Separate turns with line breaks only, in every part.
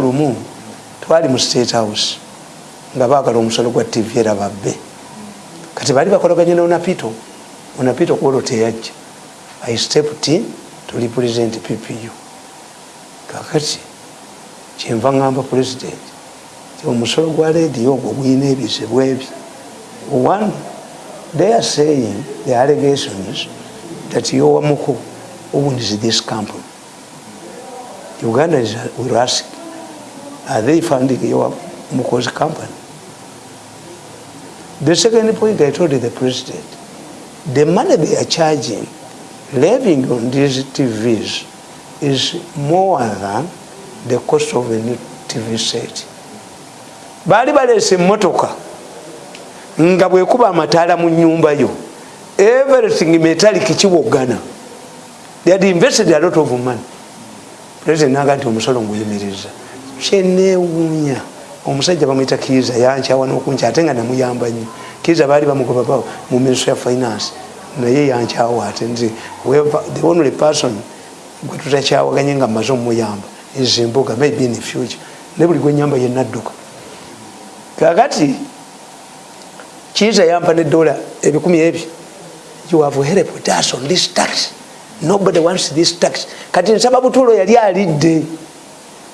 lumu twali mu state house nga baagala omusolo gwa tv era babbe. Kati baali bakolaganye ne onapito. Onapito kwolwo teyajja i stepped in to represent ppu kakati kyenva ngamba president omusolo gwa lediyo ogwo guyina ebizibu ebi one they are saying the allegations that yowamuku owns this company? Uganda is, will ask Are they funding your Muko's company? The second point I told the president, the money they are charging, living on these TVs is more than the cost of a new TV set. baali baleese emmotoka nga bwekuba amataala mu nyumba yo everything metallic kiwoggana they had invested a lot of money president naga nti omusolo nguyimiriza kyenewuunya omusajja bamwita kiiza yankyawa nokunky ate nga namuyamba nyo kiiza baali bamugoba mu ministry ya finance. Naye yankyawa ate nze the only person gwe tutakyawaganye nga mmaze omuyamba ezimbuga maybe in future. Ne buli gwenyamba yenadduka kakati kiiza yampa nedola ebikumi ebyo. You have helped us on this tax. Nobody wants this tax. Kati nsaba butuulo yali alidde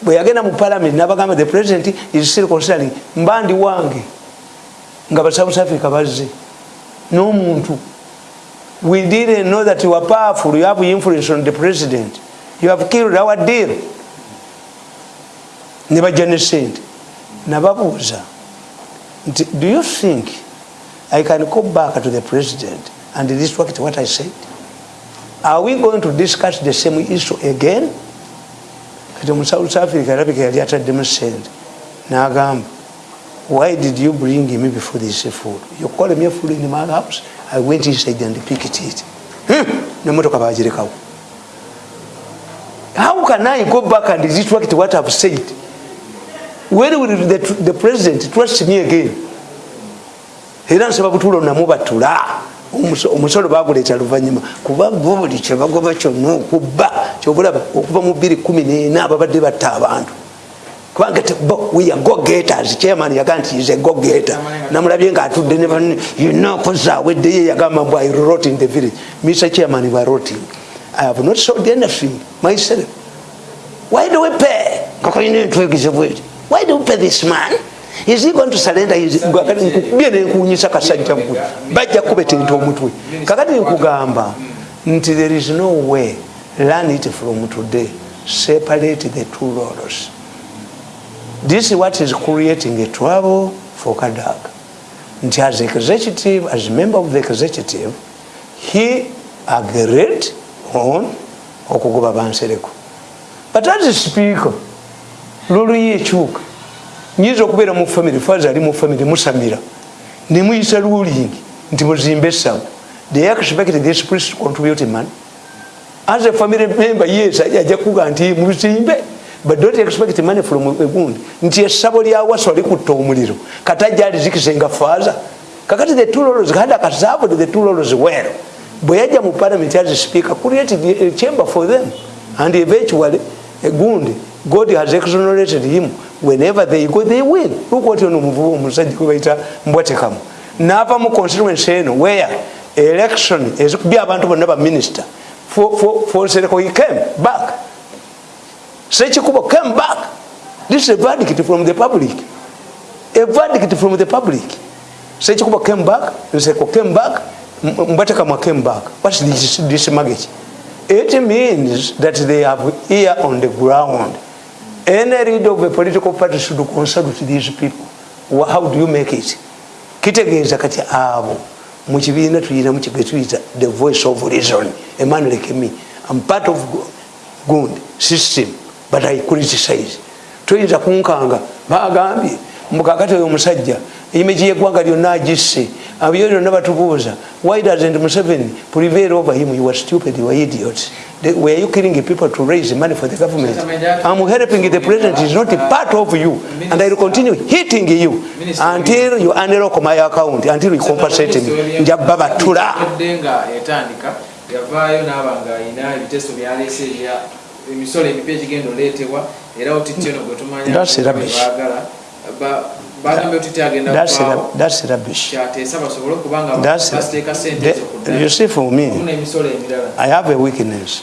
bwe yagenda mu parliament nabagamba the president is still considering mbandi wange nga ba south africa bazze. N'omuntu we didn't know that you are powerful you have influence on the president. You have killed our deal. Ne bajja ne sente nababuuza nti do you think i can go back to the president and retract what i said? Are we going to discuss the same issue again kati omu south africa alabika yali ataddemu sente nagamba why did you bring me before this food you call me a food in my house. I went inside and picked it. Nemotoka bagirekawo how can i go back and retract what i've said? When will the, the president trust me again? Era nsaba butuulo namubatula omusolo baguleeta luvanyuma kuba bo buli kyebagoba kyonna okubba kyobulaba okuva mu 214 ababadde batta abantu. Kubanga gogeters chairman yagaa nti is a gogeta namulabye nga atudde nekozaaweddeyo yagamba mbu i rot in the village. Mr chairman wa roting i have not sold anything myself. Why do we pay? Kakalina entwegezebweti why do we pay this man is he going to surrender? Nkubye nenkunyisa kasajja gwe bajja kubetenta omutwe. Kakati nkugamba nti there is no way learn it from today separate the two laws. This is what is creating a trouble for kadak nti as executive as member of the executive he agreed on okugoba bansereko but as speaker loluyo ekyuka nyinza okubeera mu famiry faza ali mu famiry musamira. Nemuyisa ruling nti muzimbe esawo they expect this priest contribute money as a family member yes ajja kuga nti muzimbe but don't expect money from egundi nti essabo lyawasa likutta omuliro. Kati ajja alizikisenga faza kakati the two laws had akaserved the two laws well bwe yajja mu parliament as speaker created a chamber for them. And eventually egundi god has exonerated him whenever they go they win. Look what ono muvubu omusajja gwe bayita mbwatekamu nava mu constituency eno where election ezikubya abantu bonna ba minister. For, for, for Sereko he came back. Sechikubo came back. This is a verdict from the public. A verdict from the public. Sechikubo came back Sereko came back Mbwatekamu came back. What's this, this maggot it means that they have ear on the ground any leader of a political party should consult these people. How do you make it? Kitegeeza kati abo mukibiina tuyina mukigwetuyita the voice of reason. A man like me i'm part of gund system but i criticize. Toyinza kunkanga bagambye mukakati oyo omusajja imagi yeggwanga lyonna agisse. Abyo lyonna batubuuza why doesn't museveni prevail over him? You are stupid you are idiots were you killing people to raise money for the government? I'm helping the president is not a part of you and i will continue hitting you until you unlock my account until you compensate me. Njabba batula
yavaayo naba nga ayina ebiteeso byaleese ebya emisolo emipya egigenda oleetebwa era otityono gwe ezokudaemisolo emirala.
I have a weakness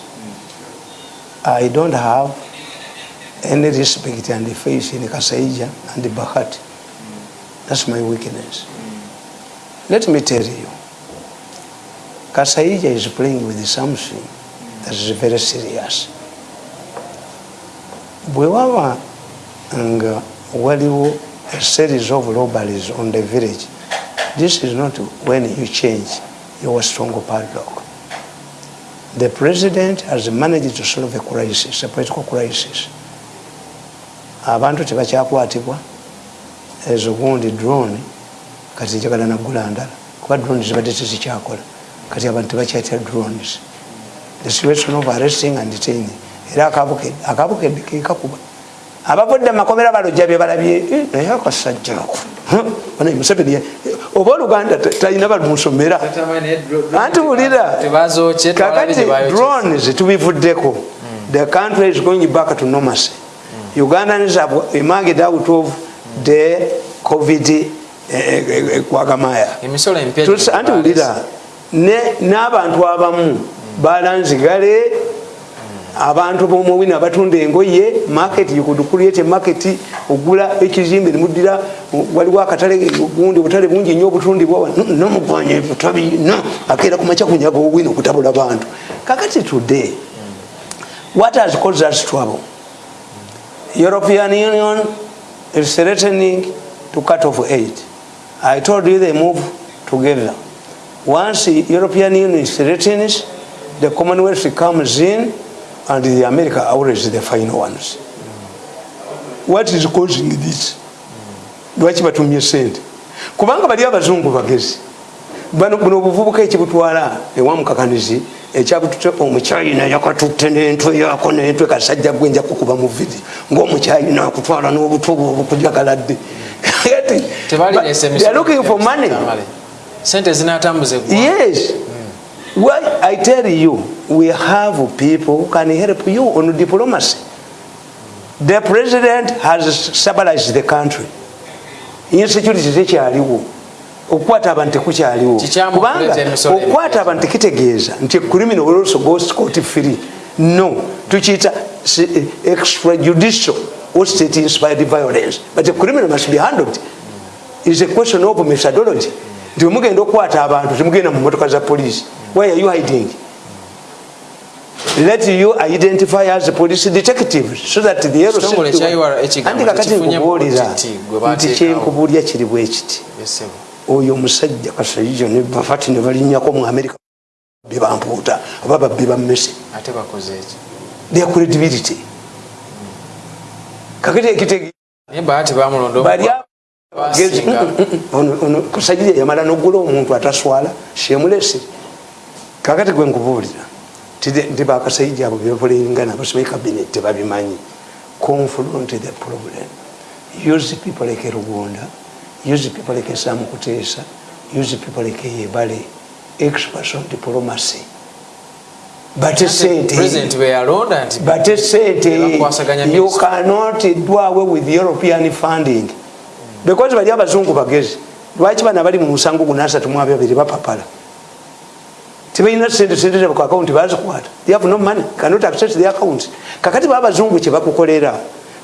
i don't have any respect and faith in kasaija and bahati that's my weakness let me tell you kasaija is playing with something that is very serious. Bwe waba nga waliwo a series of robberies on the village. This is not when you change your strong padlock. The president has managed to solve a crisis a political crisis. Abantu tebakyakwatibwa. Ezogundi drone. Kati njagala nagula ndala. Kuba drone zibadde tezikyakola. Kati abantu tebakyatira drones. The situation of arresting and detaining. Era akabukedde kekakuba abavudde mumakomera balojja byebalabye eh, naye akasajjako museveni oba oluganda talina balumusomera anti wulira kakati drones tubivuddeko. The country is going back to nomacy ugandans have emerged out of the covid eh, eh, kwagamaya anti wulira n'abantu abamu balanzigale abantu bomuwini abatunda engoye market you could create a market ogula ekizimbe nemudira waliwo akatale gundi obutale bungi nnyo obutundibwa nomugwanya ebitabino akeera kumaca kunyaga owini okutabula bantu kakati today what has caused us trouble? European union is threatening to cut off aid. I told you they move together. Once european union threatens the commonwealth comes in and the america always the final ones. What is causing this? Lwaki batumye sente kubanga bali abazungu bagezi. Buno obuvubuka ekibutwala ewamukakanizi ekyabutute omukyayina yakatutte nentwe yako nentwe kasajja gwenja kukuba mu vidi. Ngaomukyayina akutwala n'obutubu obukujagaladde looking for money. Yes. Why I tell you, we have people who can help you on diplomacy. The president has stabilized the country. Insecurity zekyaliwo okukwata abantu tekukyaliwo kubanga okukwata abantu tekitegeeza nti criminal will also go scot free. No tukiyita extrajudicial or state inspired violence. But a criminal must be handled. Is a question of methodology. Nti wemugenda okukwata abantu temugenda mu motoka za polisi why are you hiding let you identify as police detective so that the kakati nkubuulira nti kyenkubulya kiri bwekiti oyo omusajja kasaijo ne bafati ne balinyako mu amerika bebampuuta oba babbi bammese their credibility. Kakati ekitege kasajja yamala nogula omuntu ataswala shemulesi kakati gwe nkubuulira nti bakasaija abo bebapulingana basibai kabinet tebabimanyi. Confront the problem. Use people like rugonda use people like samukuteesa use people like yebale. Experts on diplomacy. Bate sente you cannot do away with european funding. Because bali abazungu bagezi lwaki bana bali mu musango gunasatu mu ababiri bapapala tebalina sente sente zabo ku akawunti bazikwata they have no money. Cannot access the account. Kakati baba bazungu kye bakukolera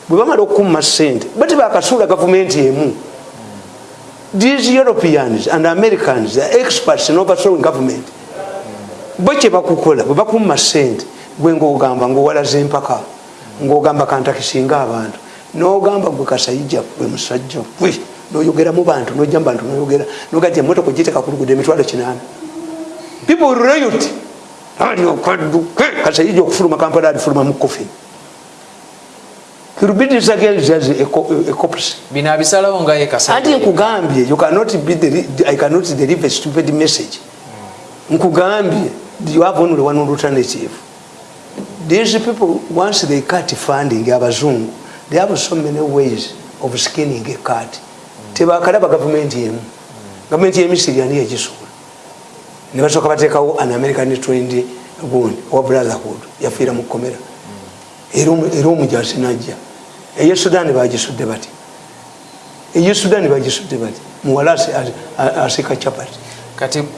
bwe bamala okukuma sente bati bakasuula gavumenti emu. These europeans and americans are experts in overthrowing government. Bo kye bakukola bwe bakuma sente gwe ngaogamba ngaowalaza empaka ngaogamba kantakisinga abantu nogamba gwe kasayija gwe musajja gwe noyogera mu bantu nojja mu bantu noyogera nogaa ti emotoka ogiteeka ku lugudo emitwalo kinaana people riot ali okwadduke kasayija okufuluma kampala alifuluma mu coffin anti nkugambye i cannot deliver stupid message. Nkugambye you have only one alternative. These people once they cut funding abazungu they have so many ways of skinning a cat tebakalaba gavumenti emu gavumenti yemisiri ani yagisula nebasoka batekawo an american trend gundi owa brotherhood yafiira mukomera. Era omujasi najja eyo sudan bagisudde bati. Eyo sudan bagisudde bati. Muwala asika capati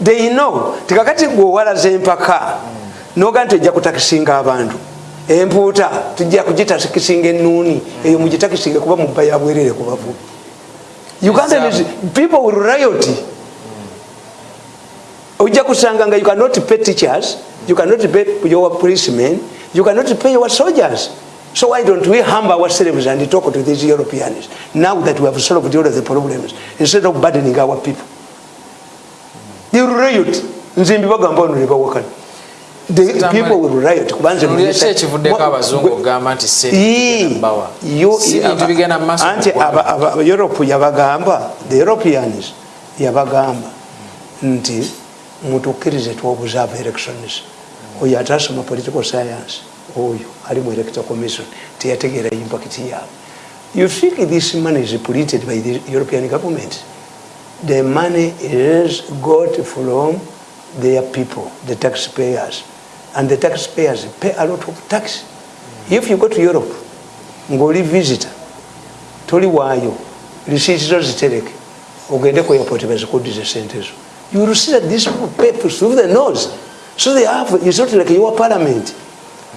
they know. Tikakati gwewalaza empaka noga nti ojja kutakisinga abantu empuuta tujja kugitakisinga enuuni eyo mugitakisinga kuba mubba yabwerere kubavubi uganda people will riot ojja kusanga nga you cannot pay teachers you cannot pay your policemen you cannot pay your soldiers. So why don't we humble ourselves and talk to these europeans now that we have solved all of the problems instead of burdening our people? They will riot. Nzimbi bagamba ono nebawakana the people will riot. Kubanze anti europe yabagamba. The europeans yabagamba. Nti mutukkirize twobuzaava elections oyo atasoma political science oyo ali mu electoral commission teyategeera impact yaabwe. You think this money is polluted by the european government? The money is got from their people the taxpayers. And the taxpayers pay a lot of tax. If you go to europe ngaoli visitor toli waayo risiiti zo zitereke ogende ku airport bazikudize sente zo you will see that these people through the nose. So they have it's not like your parliament.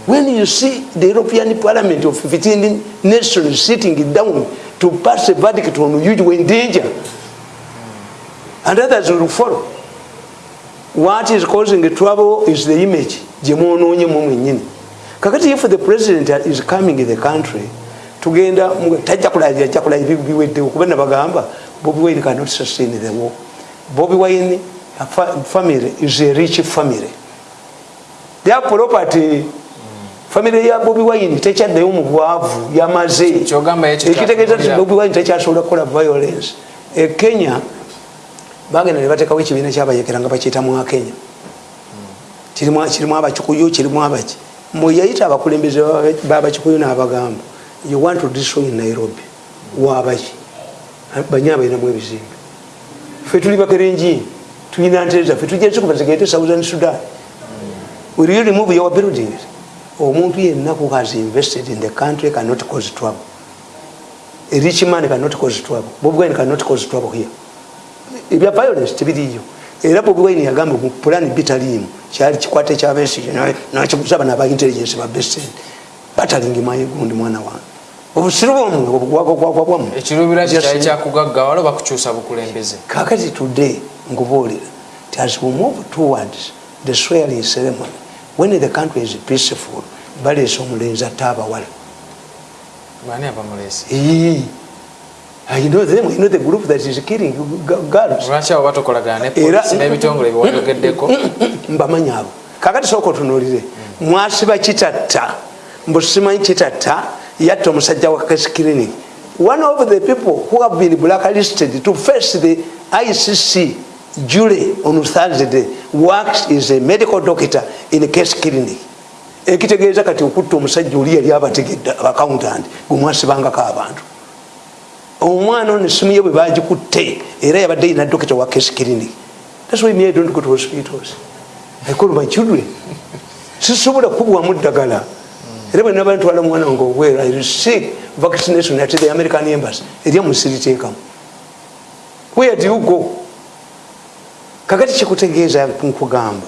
When you see the european parliament of 15 nations sitting down to pass a verdict on you you in danger and others will follow what is causing the trouble is the image. Kakati if the president is coming in the country tajja biweddewo kuba nabagamba bobi wine cannot sustain the war bobi wine family is a rich family. Their property. Family ya bobi wine tekyaddayo mu bwavu yamaze ekitegeeza ti bobi wine tekyasobola kukola violence. E kenya bagenda ne bateekawo ekibiina kyabayekera nga bakiyita mwa kenya. Kirimu abakikuyu kirimu abaki. Mweyayita abakulembeze babakikuyu n'abagamba you want to destroy nairobi. Wabaki banye abalinamu ebizimbe fe tuli bakerenji tulina ntereza fe tugenze kuba zigende southern sudan. Will you remove your buildings omuntu yenna who has invested in the country cannot cause trouble. A rich man cannot cause trouble. Bob wine cannot cause trouble here. Ebya violence tebiriyo era bobi wine yagamba pulani bitaliimu kyali kikwate kyabesige nakiguza bana abaintelligence babesend batalingi mayegundi mwana wange obusiru bwamwe
ekirubira kikyali kyakugaggawala bakukyusa bukulembeze
kakati today nkubuulira ti as we move towards the swearing ceremony when the country is peaceful baleese omulenzi ate abawala
bani abamulese
I know them, I know the group that is killing girls.
Lwaki abo batokolagana ne polisi n'ebitongole byewayogeddeko?
Mbamanyi abo. Kakati sooka otunuulire. Mwasiba kitatta, mbu simanyi kitatta, yatta omusajja wa Case Clinic. One of the people who have been blacklisted to face the ICC jury on Thursday works as a medical doctor in Case Clinic. ekitegeeza kati okutta omusajja oli yali abategedde accountant gwemwasibangako abantu omwana ono esimu ye bwe bagikutte era yabadde yina dokita wa case clinic thats why me i don't go to hospitals. I call my children. Sisobola kubwamu ddagala era bwe naba ntwala omwana wange obwera i receive vaccination at the american embassy. Erya musiriteekamu where do you go? Kakati kikutegeeza nkugamba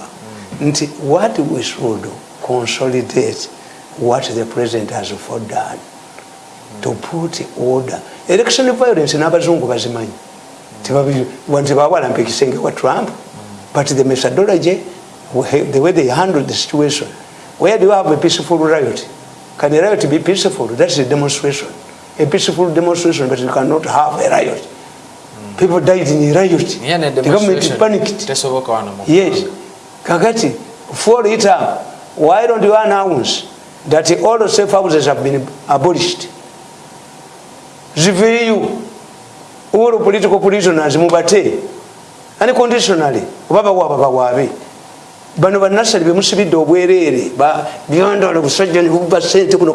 nti what we should consolidate what the president has fordone to put order. Election violence n'abazungu bazimanyi. Tebawalampa ekisenge wa trump but the methodology the way they handle the situation. Where do you have a peaceful riot can a riot be peaceful? That's a demonstration. A peaceful demonstration but you cannot have a riot. Mm. people died in a riot. The government panicked. yes. Kakati for it up why don't you announce that all the safe houses have been abolished? Ziveeyo all political prisoners mubate unconditionally Baba, baba, baba, bawaabe bano banasali bemusibidde obwereere byondolo busajja nibuba sente kuno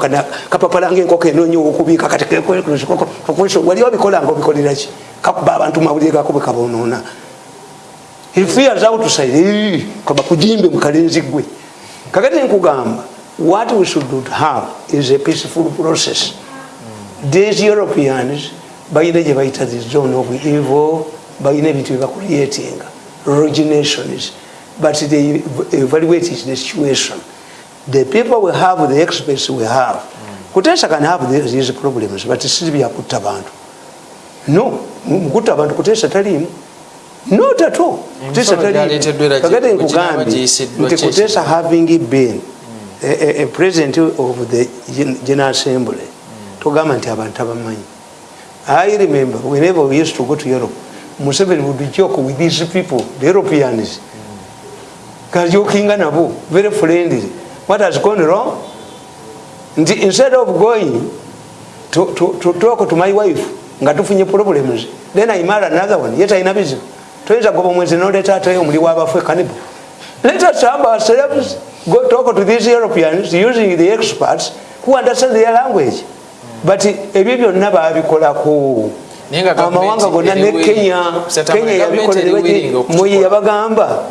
kapapalanga enkoko enonyi okubiika katiwali obikolanga obikoleraki kakuba abantu mawulire gako bwekabonoona fears outside kaba kujimbe mukalenzi gwe kakati nkugamba what we should have is a peaceful process. These europeans balina gye bayita the zone of evil balina ebintu byebacreatinga originations but they evaluate the situation. The people we have the experts we have kutesa can have these problems but si byakutta bantu. No mukutta abantu kutesa talimu. Not at all. Kutesa talimu. nkugambye nti kutesa having been a, a, a president of the general assembly. Togamba nti abantu abamanyi. I remember whenever we used to go to europe museveni would joke with these people the europeans kajokinga nabo very friendly. What has gone wrong? Nti instead of going to, to, to talk to my wife nga tufunye problems then i marry another one yet aina bizibu toyinza goba omwezi noleta atayo omuli wabafu ekanibo let us have ourselves go talk to these europeans using the experts who understand their language. But ebyo byonna babikolako amawanga gonna ne kenya kenya yabikolmoye yabagamba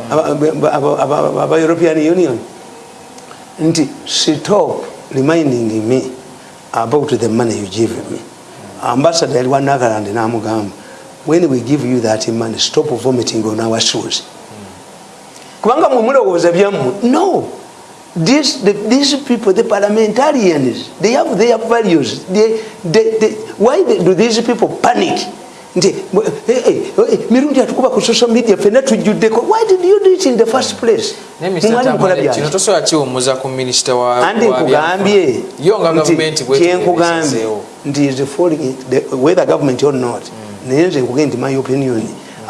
aba european union. Nti stop reminding me about the money you give me. Ambassador yali wa nagaland namugamba when we give you that money stop vomiting on our shoes. Kubanga mwemulowooza byammwe no This, the, these people, the parliamentarians, they have their values. They, they, they, why they, do these people panic? mirundi atukuba ku social media fena tujuddeko why did you do it in the first place? Andi nkugambye. kyenkugambye nti is following whether government or not naye nze nkugambye nti my opinion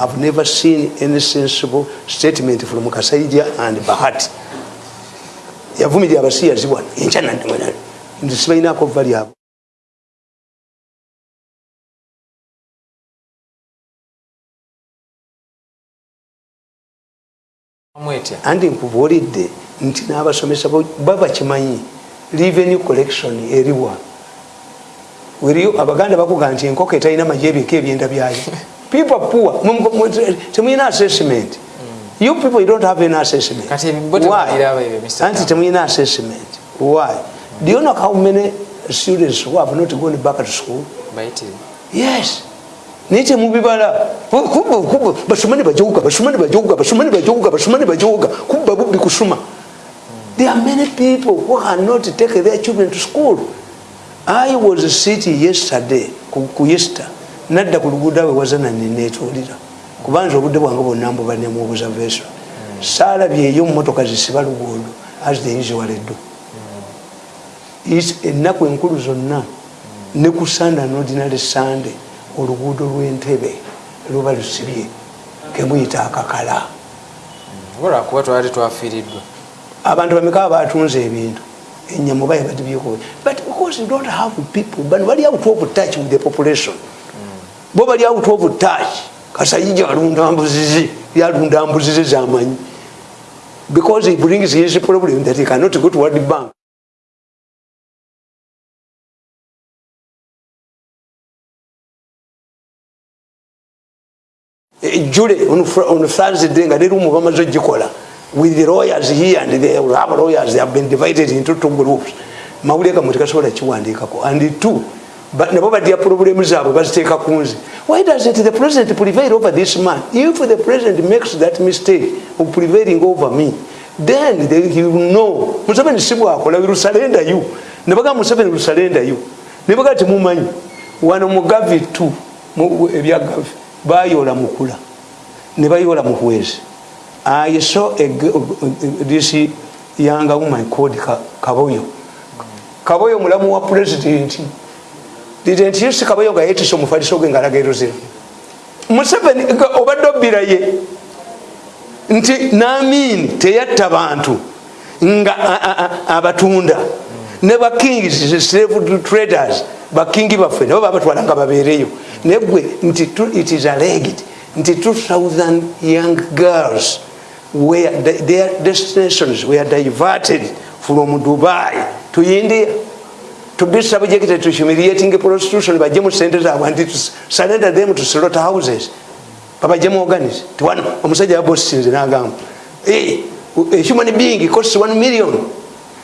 i've never seen any sensible statement from kasaija and bahati yavumirira abasiyazi bwana enkyanandimanani nti sibalinako va lyabo andi nkubuulidde nti n'abasomesa babakimanyi revenue collection eriwa. Weriyo abaganda bakuga nti enkoko etalina majebiko ebyenda byayo. People poor. Temuyina assessment you people you don't have any assessment. Why? anti an assessment. Why? Do you know how many students who have not gone back to school? Yes. Naye temubibala basomani bajoga basomani bajoga basomani bajoga basomani bajoga. Kuba bubbi kusuma. There are many people who cannot take their children to school. I was sitting yesterday kuyesta. Nada nadda wazana nenetuulira kubanga obudde bwange bwonna mbubanemu observation saalabyeyo mumotoka zisiba luguudo as the usual do ennaku enkulu zonna ne ku sunday an ordinary sunday oluguudo lw'entebe luba lusibye kemuyita akakala.
Olwakuba twali twafiiriddwa.
Abantu bameka batunze ebintu? Enyamu baye batibyeko but because you don't have people bano bali out of touch with the population. Bo bali out of touch kasayija alundambuzizi, yalunda mbuzizi zamanyi because he brings his problem that he cannot go to world bank. Jule on thursday nga nerumu bamaze ogikola with the lawyers here and the lawyers they have been divided into two groups. Mawulire gamwe tekasobola kiwandiikako and two nabo badya problemu zaabwe baziteeka ku nze why doesn't the president prevail over this man? If the president makes that mistake of prevailing over me then he will know. Museveni si bwakola lusalenda you. Nebagamba museveni lusalenda you. Nebagaa temumanyi wano mu gavi t ebya gavi bayola mukula. Ne bayola muhwezi i saw a, this young woman called kaboyo. Kaboyo mulamu wa president didn't you see kaboyo nga yetise omufaliso gwe ngalaga eruzira. Museveni obadde obbira ye nti namini teyatta bantu nga abatunda. Ne bakings slave traders bakingi baffe nabo babatwala nga babeereyo. Naye gwe nti it is alleged nti 2000 young girls where their destinations were diverted from dubai to india to be subjected to humiliating prostitution bajemu sente zaabwe nti surrender them to slaughter houses. Babajemu organize. Tiwano omusajja yabosisinze nagamba a human being costs 1 million.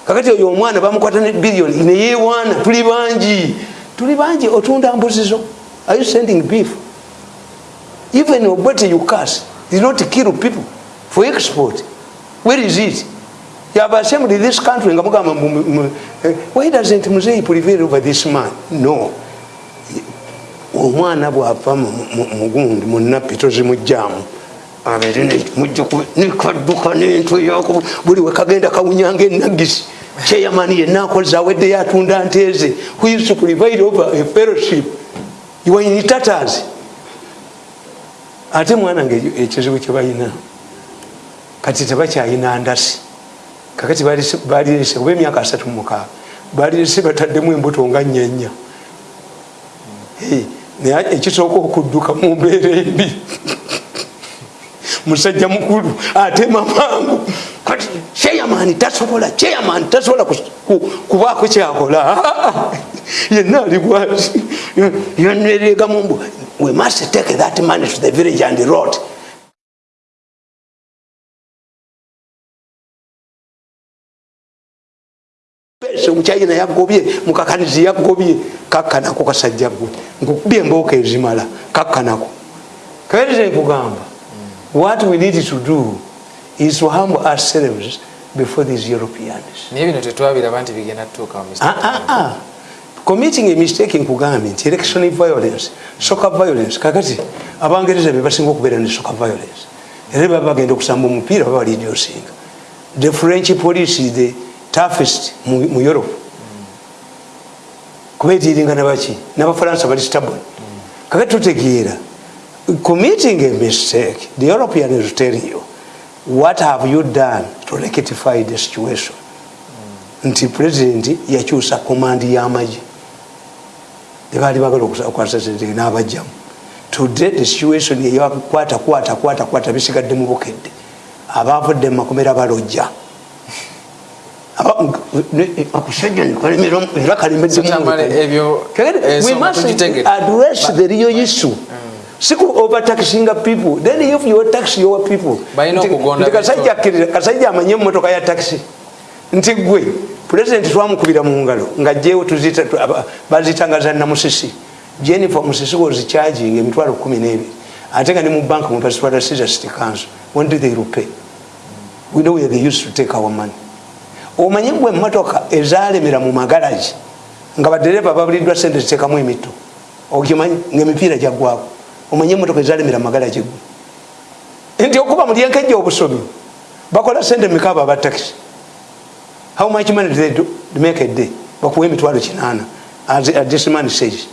Kakati oyo omwana bamukwata ne billion. Neyewaana tuli bangi. Tuli bangi otunda mbuzizo are you sending beef? Even obwete you cast did not kill people for export. Where is it have assembled this country. Nga mugamba eh, why doesn't muzei prevail over this man? No. Omwana bwava mugundi munapi tozimujjamu nikadduka nentu yako buli wekagenda kawunyanga enagisi kyeyamani yenna akoza aweddeyo atunda nteeze who used to provide over a fellowship? You were in tatters. Ate mwana nga ekizibu kyebalina kati tebakyayina ndasi kakati balirese kuba emyaka asatu mukaaga balirese bataddemu embuto nga nyanya naye ekisooka okudduka mu mbeera embi. Musajja mukulu atema mangu. Kati kyeyamaani tasobola kyeyamaani tasobola kubaako kyakola. Yenna aligwati yoneregamumbu we must take that money to the village and the road omukyayina yagobye mukakanizi yagobye kakkanako kasajja gwe nkukubye embooka ezimala kakkanako. Kaereze nkugamba what we need to do is to humble ourselves before these europeans. Ah, ah, ah. committing a mistake nkugambye nti election violence soccer violence kakati abangereza bebasinga okubeera ne soccer violence. Era baba bagenda okusamba omupiira baba balidiosinga the french police the toughest mu europe. Kubetiringa nabaki nabafaransa bali stable kakati tutegeera committing a mistake the european is telling you what have you done to rectify the situation? Nti president yakyusa komandi yamaji tebali bagala okwasasente nabajjamu today the situation eyakwata kwata kwata kwata bisigadde mu bukedde abavudde mumakomera balojja akusajja era kalimeddemwaddress the real issue. Siku overtaxinga people. Then if you tax your people. Kasajja amanye emotoka ya taxi. Nti gwe president twamukubira mu ngalo nga jewo bazitanga za namusisi jennifer musisi was charging emitwalo kumi nebiri ate nga ne mu bank mupasitwala cesar city council when did they repay? We know where they used to take our money omanye gwe emotoka ezalemera mu magalagi nga badereva babuliddwa sente zitekamu emito okimanyi ngaemipiira gyaggwako omanye emotoka ezalemera magala gigwe nti okuba mulyenkejja obusomi bakola sente mikaba aba taxi. How much money they do? To make a day. Bakuwa emitwalo kinaana. As this man says.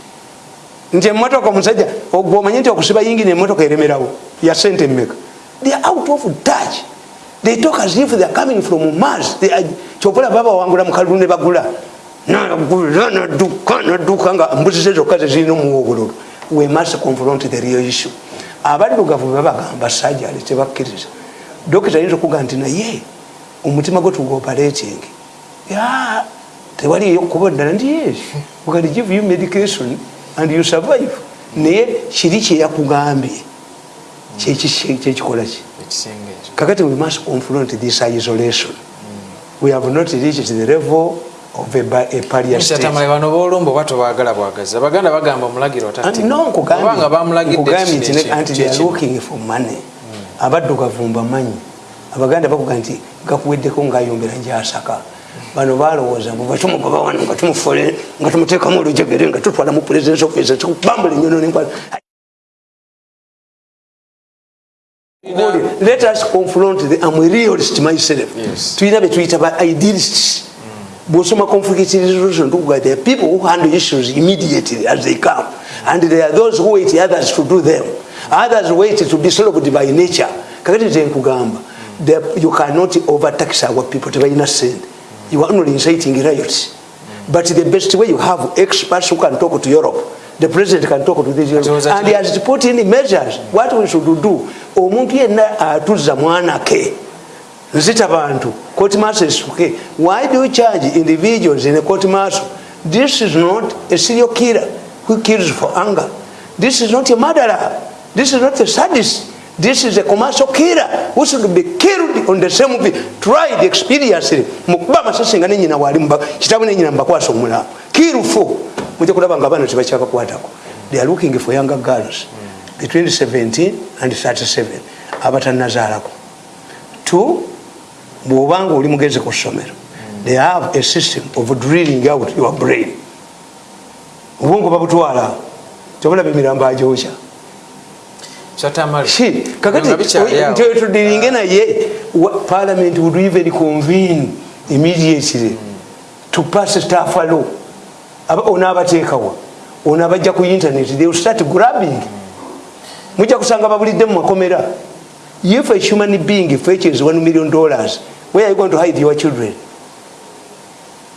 Nti emotoka omusajja ogwe omanye nti okusiba yingine emotoka eremerawo ya sente mmeka? They are out of touch they talk as if they are coming from mars. Kyopola babawangula mukalulu ne bagula. Naduka naduka nga mbuzi zezokka zezirina omuwa obululu we must confront the real issue. Abaddugavu bebagamba sajali tebakkiriza. Dokita yinza okuga nti naye omutima gwe tugooperating tewaliyo kuba ddala nti yes. Can give you medication and you survive. Naye kiri kyeyakugambye kyekikola ki kakati we must confront this isolation. We have not reached the level
bano bolumba oba tobagala bwagazi abaganda bagamba omulagiroobanga
bamulagiddemani abaddugavu mbamanyi. Abaganda bakuga nti gakuweddeko ngayombera njasaka bano balowooza bwetumugoba wano nga tumufole nga tumuteekamu olujegere nga tutwala mu presidence office bambula enyono nenkwala let us confront the am realist myself tuyina betuyita ba idealists. Bwosoma conflict resolution. Tukuga there are people who handle issues immediately as they come. And there are those who wait others to do them. Others wait to be solved by nature. Kakati tenkugamba you cannot overtax our people tebalina send you are only inciting riots. But the best way you have experts who can talk to europe. The president can talk to this Europe, and he has put in measures what we should do omuntu yenna atuzza nzita bantu court martial is okay why do you charge individuals in a court martial this is not a serial killer who kills for anger. This is not a murderer. This is not a sadist. This is a commercial killer who should be killed on the same tried experience mukuba amasasi nga nenyina wali kitabu nenyina mubakwasa kill for mujja kulaba nga abaana tebakyakakwatako they are looking for younger girls between 17 and 37 abatanazaalako two bwobanga oli mugezi ku ssomero they have a system of drilling out your brain. Obwongo babutwala tobulaba emirambo ajokya kakatitudiringe naye parliament would even convene immediately to pass staff law. Ono abateekawa ono abajja ku internet they will start grabbing mujja kusanga babulidde mu makomera. If a human being fetches 1 million dollars. Where are you going to hide your children?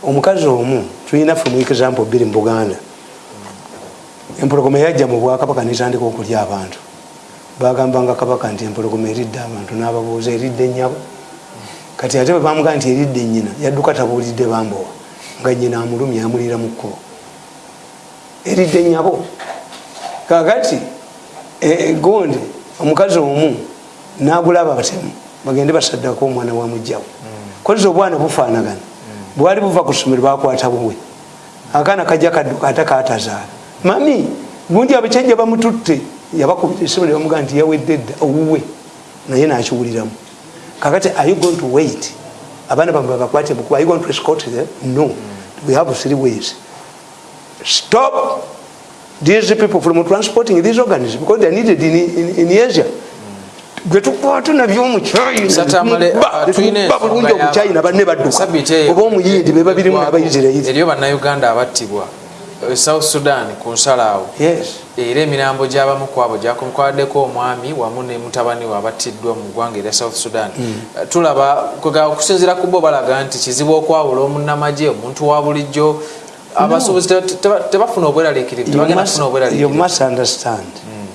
Omukazi omu tulina fe mu example biri mu buganda. Empologoma yajja mu bwakabaka netandika okulya abantu. Bagambanga kabaka nti empologoma eridde abantu nababuuza eridde nyabo kati ate bwe bamugaa nti eridde nyina yadduka tabuulidde bambowa nga nyina amulumya amulira mu kkubo. Eridde nyabo kakati gondi omukazi omu nagulaba batemu bagende basaddako omwana wa mujjawo kozi obwana bufaanagana. Bwali buva ku ssomero bakwata buwe akaana kajja kadduka ate katazaala mami gundi abakyajja bamututte. Yabakubisomero bamugaa nti yawedde dda owuwe. Naye nakiwuliramu. Kakati are you going to wait? Abaana bamwe babakwate bukuba are you going to escort them? No. We have three ways. Stop these people from transporting these organs because they're needed in, in, in asia. Gwetukwata nabyo omukyayinabulungi omukyayina banne badduka oba omuyindi bebabirimu nabaisirairi
eriyo bannayuganda abattibwa. Eh, south sudan ku nsalaawo era emirambo gyabamu kwabo gyakumukwaddeko omwami wamu ne mutabani we abattiddwa mu ggwanga erya south sudan. Hmm. eh, tulaba okusinzira ku bo balaga nti kizibu okwawula omunnamagye omuntu wa bulijjo abasuubuzi tebafuna
obweraliikirivuunderstand hmm.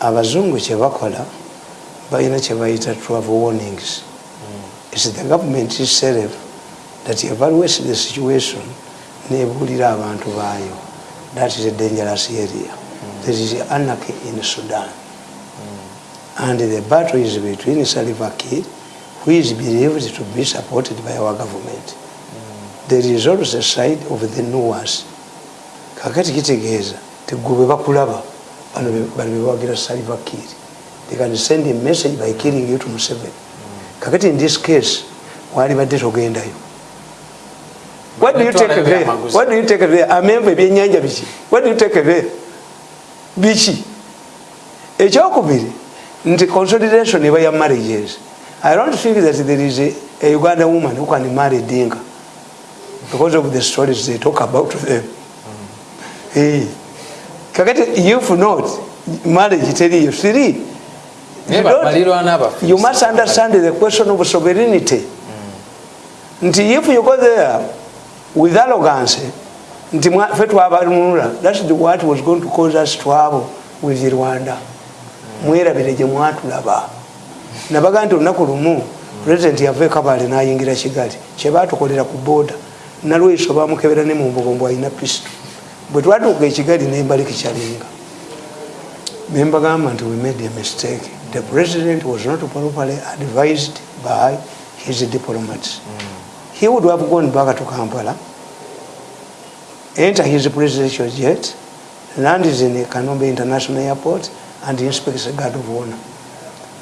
abazungu kyebakola balina kyebayita travel warnings hmm. is the government itself that evaluates the situation nebuulira abantu baayo that is a dangerous area mm. there is anarchy in sudan mm. and the battle is between salva kiir who is believed to be supported by our government mm. There is also a side of the nuas kakati kitegeeza tegube bakulaba. Bano bebawagira salva kiir they can send a message by killing you to museven mm. kakati in this case wali badde togendayo. What do you take there what do you take there amenvu ebyenyanja biki? What do you take there biki? Ekyokubiri nti consolidation eba ya marriages. I don't think that there is a, a uganda woman who can marry dinka because of the stories they talk about them mm. hey. kakati if not marriage teriyo three you, you must understand the question of sovereignty mm. nti if you go there with arrogance nti fe twabanunula thats what was going to cause us twabo with rwanda mwerabire gye mwatulaba nabaga nti olunaku lumu president yava ekabale nayingira kigali kyebatukolera ku boda nalweso bamukebera ne mumbogombo alina pisto bwe twatuuka ekigali nembaliki kyalinga membagamba nti we made a mistake the president was not properly advised by his diplomats mm. he would have gone back to Kampala, enter his presidential jet, land in Kanombe International Airport, and inspect the guard of honor.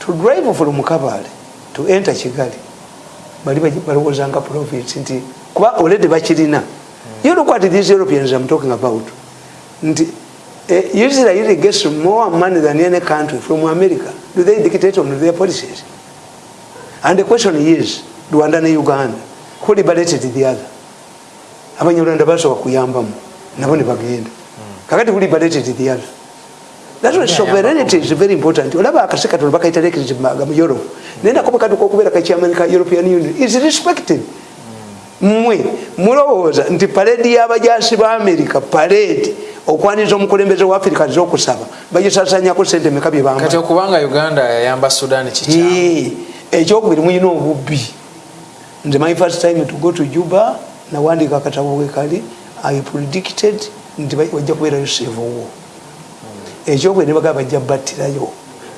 To drive from Kabale to enter Kigali, balowozanga profits nti kuba already bakirina you look what these europeans i'm talking about. Nti uh, israel gets more money than any country from america. Do they dictate on their policies? And the question is rwanda and uganda who liberated the other? Abanyarwanda basobola kuyambamu nabo nebagenda kakati who liberated the other? That's why sovereignty is very important. Olaba akase katono bakaita mu europe. Naye nakobe katuka okubeera kachairman ka european union. Is respected mmwe mulowooza nti paledi y'abajasi ba america paledi okwaniza omukulembeze wa africa zokusaba bagisasanyako sente meka
byebakati okubanga uganda yayamba sudan kikyamu.
Ekyokubiri muyina obubbi. Nze my first time to go to juba nawandika akatabo wekali i predicted nti wajja kubeerayo sevowo ekyokwene bagaa bajja battirayo.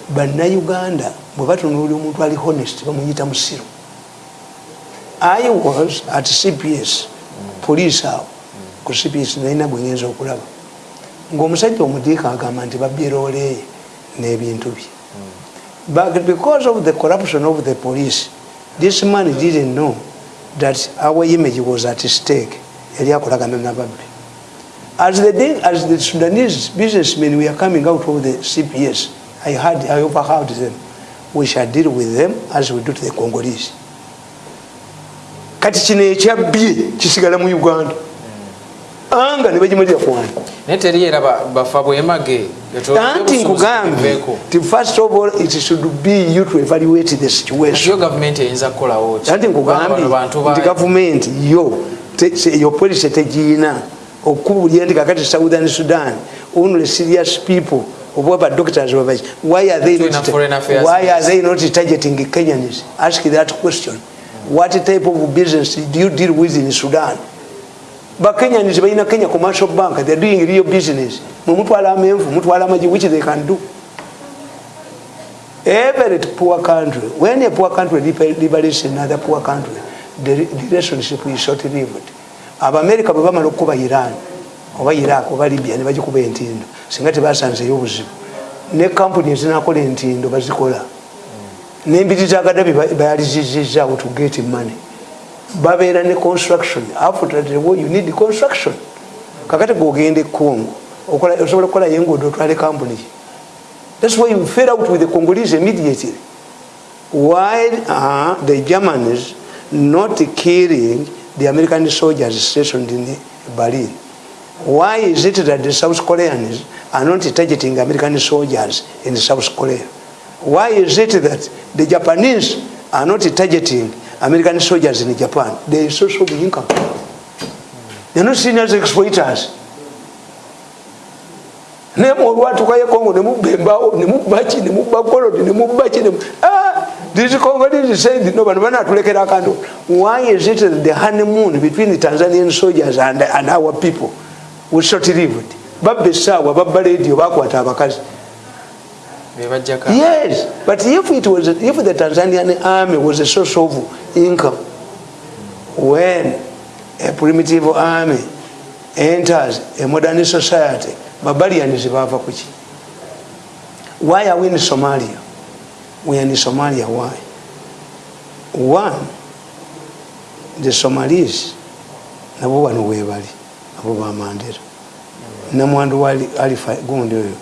Bannayuganda bwe batunulira omuntu ali honest bamuyita musiru i was at cps police awo ku cps nalina gwengenza okulaba. Ngaomusajja omudiika agamba nti babyerooleye n'ebintu bye. But because of the corruption of the police this man didn't know that our image was at stake yali akolagana nababbi as the day as the sudanese businessmen we are coming out of the cps i had i overheard them. We shall deal with them as we do to the congolese kati kino ekyabbye kisigala mu uganda. Anga nebagimulira kwani
naye teriyera bafa bwemage
anti nkugambye ti first of all it should be you to evaluate the situation.
Gavumenti eyinza kukolawo
anti nkugambye nti gavumenti yo yo policy tegiina okubulira nti kakati southern sudan only serious people oba doctors babaki why are they not why are they not targeting kenyans? Ask that question what type of business do you deal with in sudan? Bakenyans balina kenya commercial bank they're doing real business. Mumutwala amenvu mutwala amaji which they can do. Every poor country when a poor country liberates another poor country the relationship is short lived. Abamerica bwe bamala okukuba iran oba iraq oba libya ne bagikuba entindo. Singa tebasanzeyo obuzibu ne kampuni ezinakola entindo bazikola nembiri za gadabi bayalizizizaawo to get money. Babeera ne construction. After the war you need construction. Kakati gogende congo osobola okukolayo enguudo otwale kampuni thats why you fell out with the congolese immediately. Why are the germans not killing the american soldiers stationed in berlin. Why is it that the south koreans are not targeting american soldiers in south korea why is it that the japanese are not targeting american soldiers in japan? They are source of income they're not seen as exploiters naye olwatukayo kongo nemubembawo nemubaki nemubakolodi nemubaki these congolese said no bano banatulekera akantu why is it that the honeymoon between the tanzanian soldiers and, and our people was short lived babba essaawa babba radio bakwata abakazi yes but if it was if the tanzanian army was a source of income when a primitive army enters a modern society babalians bava kuki why are we in somalia? We are in somalia why? One the somalis nabo wano webali abo bamandera namwandu wali alifa gundi oyo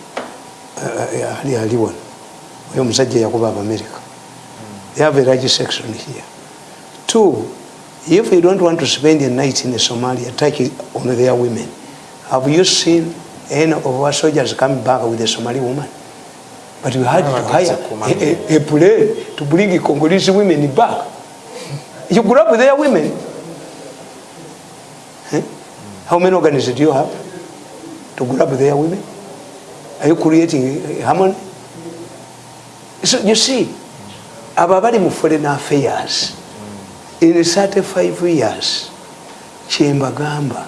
ali ali wano oyo omusajja yakuba abamerica they have a large section here. Two if you don't want to spend a night in somalia take on their women. Have you seen any of our soldiers coming back with a somali woman? But we had to hire a, a, a plane to bring congolese women back. You grab their women. Eh? how many organizations do you have to grab their women are you creating harmony? So you see abo abali mu foreign affairs. In 35 years kyembagamba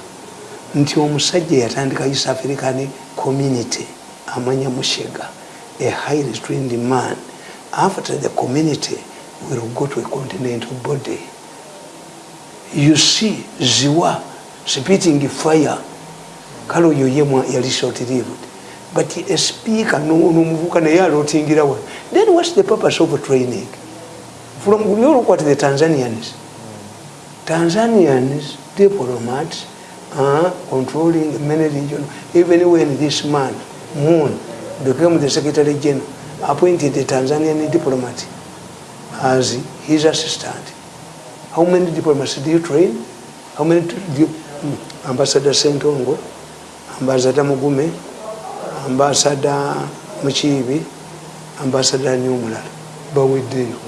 nti omusajja yatandika east african community amanya mushega a highly trained man after the community will go to a continental body. You see ziwa spitting fire. Kale oyo yemwa yali short lived but a speaker nomuvuka naye alotingira wano. Then whats the purpose of training? From you look at the tanzanians. Tanzanians diplomats are controlling many regions even when this man moon became the secretary general appointed a tanzanian diplomat as his assistant. How many diplomats do you train? How many do you, hmm, ambassador sentongo ambassador mugume ambassador mukiibi ambassador nyomulala baweddeyo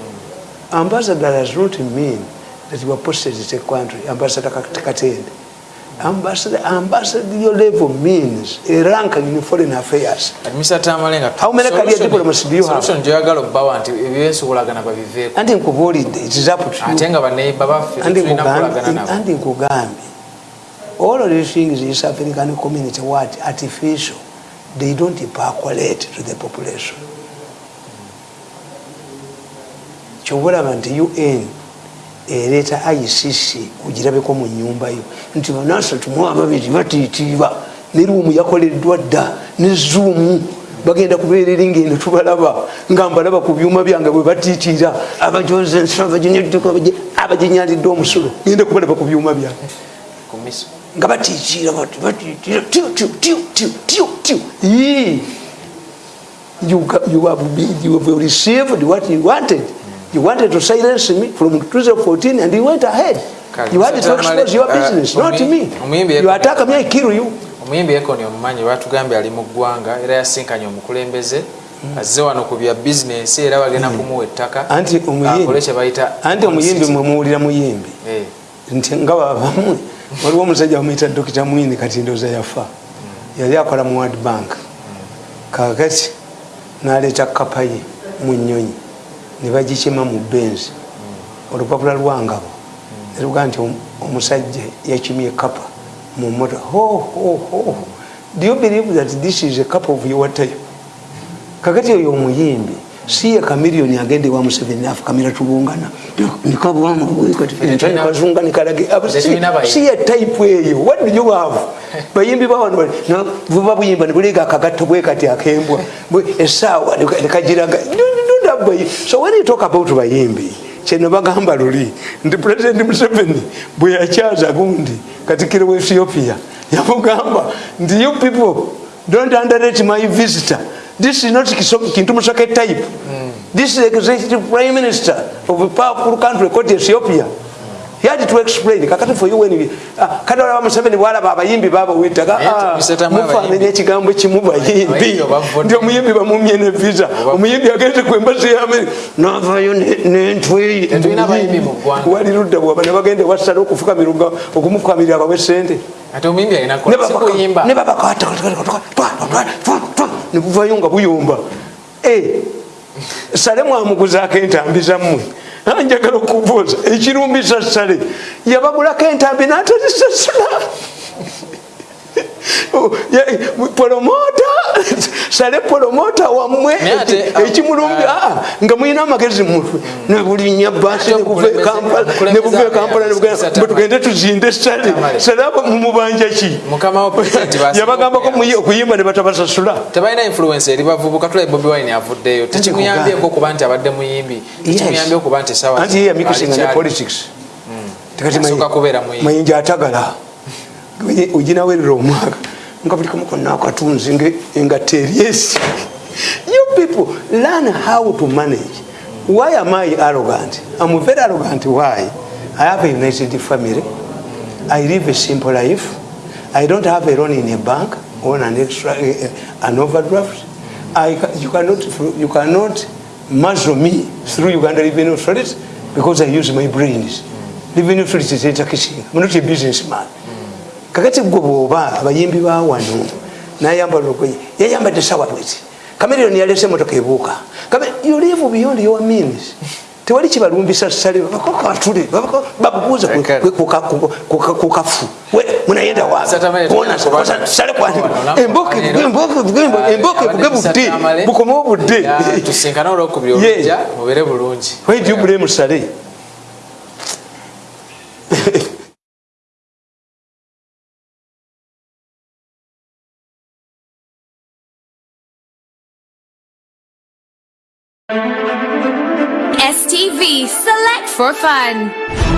ambassador does not mean that you are posted to a country ambassador katende. Ambassador ambassador level means a rank in foreign affairs. How many career diplomats do you have?
njagala okubawa nti ebyensukulagana babiveeko
anti nkubuulidde it is up to you.
Ate nga baneiba baffe tulina kukolagana nabo.
anti nkugambye all of these things is african community what artificial they don't percolate to the population. Kyobulaba nti un ereeta icc ogirabeko mu nyumbayo nti banasatu mu ababiri batiitiiba ne ruumu yakoleddwa dda ne zuumu bagenda kubeera eringa eno tubalaba nga mbalaba ku byuma byange bwe batiitiira. Abajoze ensalo abaginyalidde omusulo genda kubalaba ku byuma byange. Nga batiitiira batiitiira You, you, have, you have received what you wanted. You wanted to silence me from 2014 and you went ahead. You had to expose your uh, business, not me. You attack me, I kill you.
omuyimbi ekoni omumanyi batugambye ali mu ggwanga era yasinkanye omukulembeze hmm. azze wano ku bya bizinesi era bagenda hmm. kumuwa ettaka akole kyebayita
anti omuyimbi mwemuwulira muyimbi eh. nti nga babamwe waliwo omusajja bamuyita dokita mwini kati ndoza yafa. Yali akola mu world bank. Kakati naleeta kapaye mu nyonyi nebagikima mu benzi olupapula lwangabo neruga nti omusajja yakimye kapa mumota do you believe that this is a cup of your time kakati oyo omuyimbi si ye kamiliyoni agende wa museveni afukamira tulungana si ye type eyo. What do you have? Bayimbi bawano buba buyimba nebulega akagato bwekati akembwa. Esaawa nekagiraga so when you talk about bayimbi kyeno bagamba luli nti president museveni bwe yakyaza gundi katikiro wa ethiopia? Yamugamba nti you people. Don't underrate my visitor this is not kintu musoke type mm. this is executive prime minister of a powerful country called ethiopia he had to explain kakati for you when we ah, kati wala museveni bwalaba abayimbi baba witaga ah, mufananya ekigambo kimu bayimbi ndi omuyimbi bamumye ne visa omuyimbi agenze ku embazi ya amerika navayo nentweyi wali ludda bwaba ne bagende wasala okufuka miruga okumukamirira bawe sente nebuvayo nga buyomba eh, sale mwamuguzaako entambi zammwe. Njagala okubuuza ekirumbisa sale yabagulako entambi natazisasula polomota sale polomota wamwe ekimulumbi ah. aa nga mulina amagezi mutwe nebulinya basi nebuva ekampala bwetugende tuzinde sale sale mumubanja ki? Yabagambako okuyimba nebatabasasula
tebalina influence eri bavubuka tula bobi wine avuddeyo. Tekimuyambyeko okuba nti abadde muyimbi. Tekimuyambye okuba nti sawa
anti yeyamikusinga ne politics. Hmm. mayinja atagala oginawerera omwaka. Nga buli kamu konna akatunzi nga teryesi you people learn how to manage. Why am i arrogant? I'm very arrogant. Why? I have a united family. I live a simple life. I don't have a loan in a bank on an extra uh, an overdraft. I, you cannot you cannot muzzle me through uganda revenue authority because i use my brains. Revenue authority is i'm not a businessman kakati gwe bwoba abayimbi bawano nayambala olugoye yayambadde sawa bweti. Kameroni yalese emotoka ebuuka. Yulivu beyond your means. Tewali kibalumbisa sale bakatule babuuza kukafu munayenda wasale emboke buge budde bukome obudde musale
STV, select for fun.